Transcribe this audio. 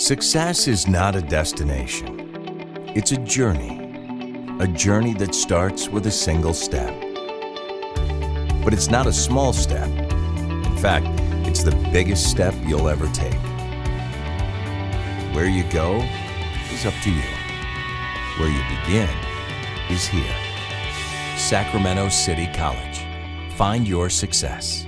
Success is not a destination. It's a journey. A journey that starts with a single step. But it's not a small step. In fact, it's the biggest step you'll ever take. Where you go is up to you. Where you begin is here. Sacramento City College. Find your success.